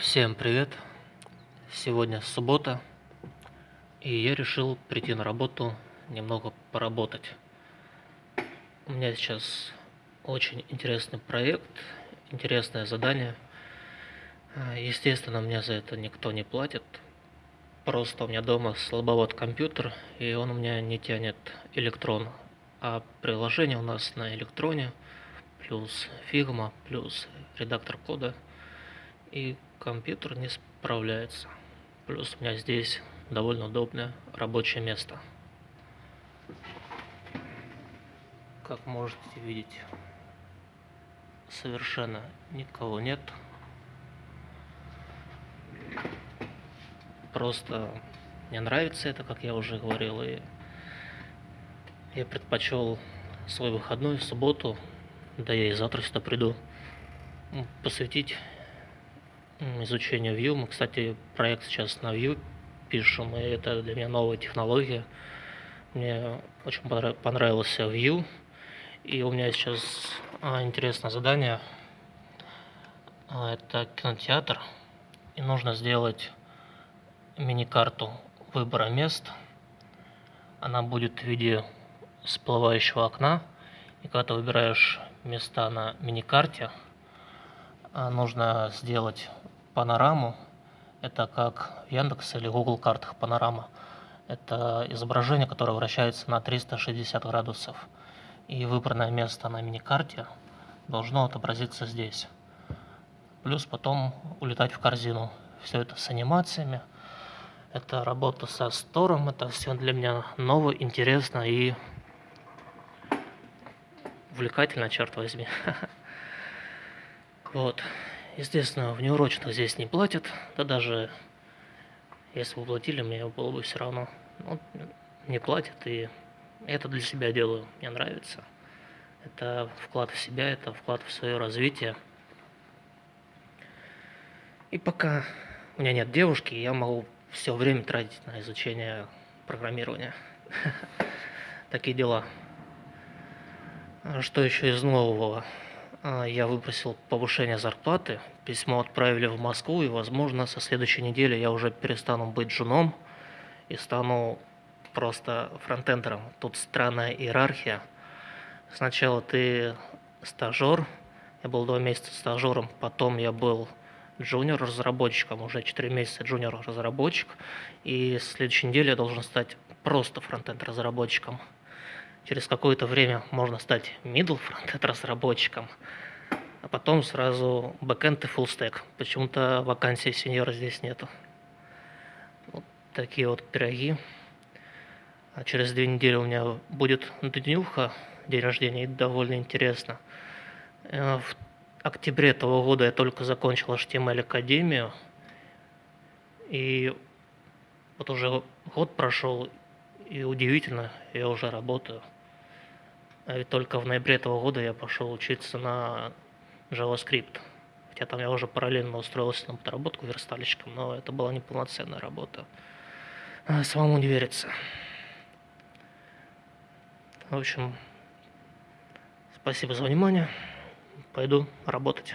Всем привет! Сегодня суббота, и я решил прийти на работу немного поработать. У меня сейчас очень интересный проект, интересное задание. Естественно, мне за это никто не платит. Просто у меня дома слабоват компьютер, и он у меня не тянет электрон. А приложение у нас на электроне, плюс Figma, плюс редактор кода – и компьютер не справляется. Плюс у меня здесь довольно удобное рабочее место. Как можете видеть, совершенно никого нет. Просто мне нравится это, как я уже говорил, и я предпочел свой выходной в субботу, да я и завтра сюда приду, посвятить изучению Vue. Мы, кстати, проект сейчас на Vue пишем, и это для меня новая технология. Мне очень понравился Vue, и у меня сейчас а, интересное задание. А, это кинотеатр, и нужно сделать мини-карту выбора мест. Она будет в виде всплывающего окна, и когда ты выбираешь места на мини-карте, нужно сделать панораму. Это как в Яндекс или Google картах панорама. Это изображение, которое вращается на 360 градусов. И выбранное место на мини-карте должно отобразиться здесь. Плюс потом улетать в корзину. Все это с анимациями. Это работа со стором. Это все для меня ново, интересно и увлекательно, черт возьми. Вот. Естественно, в неурочных здесь не платят, да даже если бы платили, мне было бы все равно. Ну, не платят, и это для себя делаю, мне нравится. Это вклад в себя, это вклад в свое развитие. И пока у меня нет девушки, я могу все время тратить на изучение программирования. Такие дела. Что еще из нового? А, я выпросил повышение зарплаты, письмо отправили в Москву, и, возможно, со следующей недели я уже перестану быть женом и стану просто фронтендером. Тут странная иерархия. Сначала ты стажер, я был два месяца стажером, потом я был джуниор-разработчиком, уже 4 месяца джуниор-разработчик, и с следующей недели я должен стать просто фронтенд-разработчиком. Через какое-то время можно стать middle фронтенд разработчиком, а потом сразу бэкэнд и full stack. Почему-то вакансии сеньора здесь нету. Вот такие вот пироги. А через две недели у меня будет днюха, день рождения, и довольно интересно. Э, в октябре этого года я только закончил HTML Академию, и вот уже год прошел, и удивительно, я уже работаю. А ведь только в ноябре этого года я пошел учиться на JavaScript. Хотя там я уже параллельно устроился на подработку верстальщиком, но это была неполноценная работа. А, самому не верится. В общем, спасибо за внимание. Пойду работать.